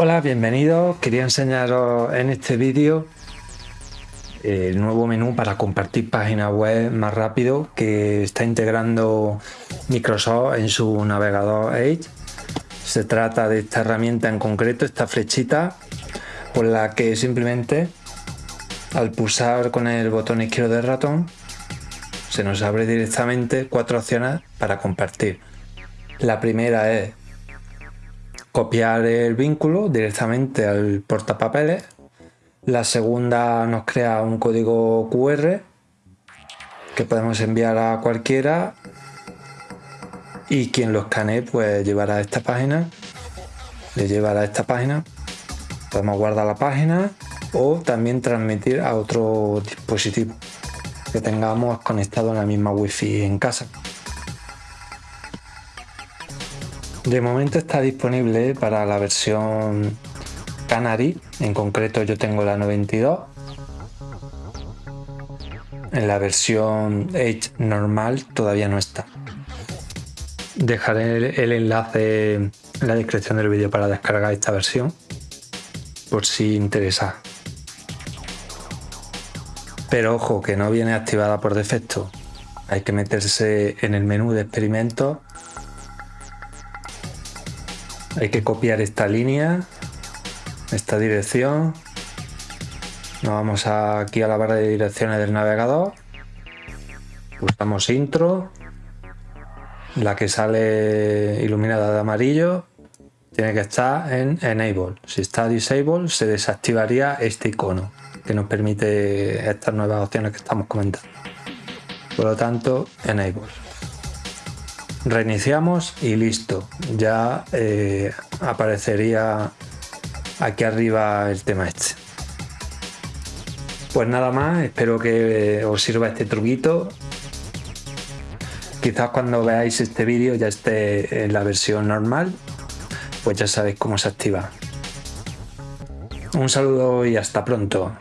Hola, bienvenidos. Quería enseñaros en este vídeo el nuevo menú para compartir páginas web más rápido que está integrando Microsoft en su navegador Edge. Se trata de esta herramienta en concreto, esta flechita, por la que simplemente al pulsar con el botón izquierdo del ratón se nos abre directamente cuatro opciones para compartir. La primera es copiar el vínculo directamente al portapapeles. La segunda nos crea un código QR que podemos enviar a cualquiera y quien lo escanee pues llevará a esta página. Le llevará a esta página. Podemos guardar la página o también transmitir a otro dispositivo que tengamos conectado en la misma wifi en casa De momento está disponible para la versión Canary, en concreto yo tengo la 92. En la versión Edge normal todavía no está. Dejaré el enlace en la descripción del vídeo para descargar esta versión, por si interesa. Pero ojo, que no viene activada por defecto. Hay que meterse en el menú de experimentos hay que copiar esta línea, esta dirección. Nos vamos aquí a la barra de direcciones del navegador. Buscamos intro. La que sale iluminada de amarillo tiene que estar en enable. Si está disable se desactivaría este icono que nos permite estas nuevas opciones que estamos comentando. Por lo tanto, enable reiniciamos y listo. Ya eh, aparecería aquí arriba el tema este. Pues nada más espero que os sirva este truquito. Quizás cuando veáis este vídeo ya esté en la versión normal pues ya sabéis cómo se activa. Un saludo y hasta pronto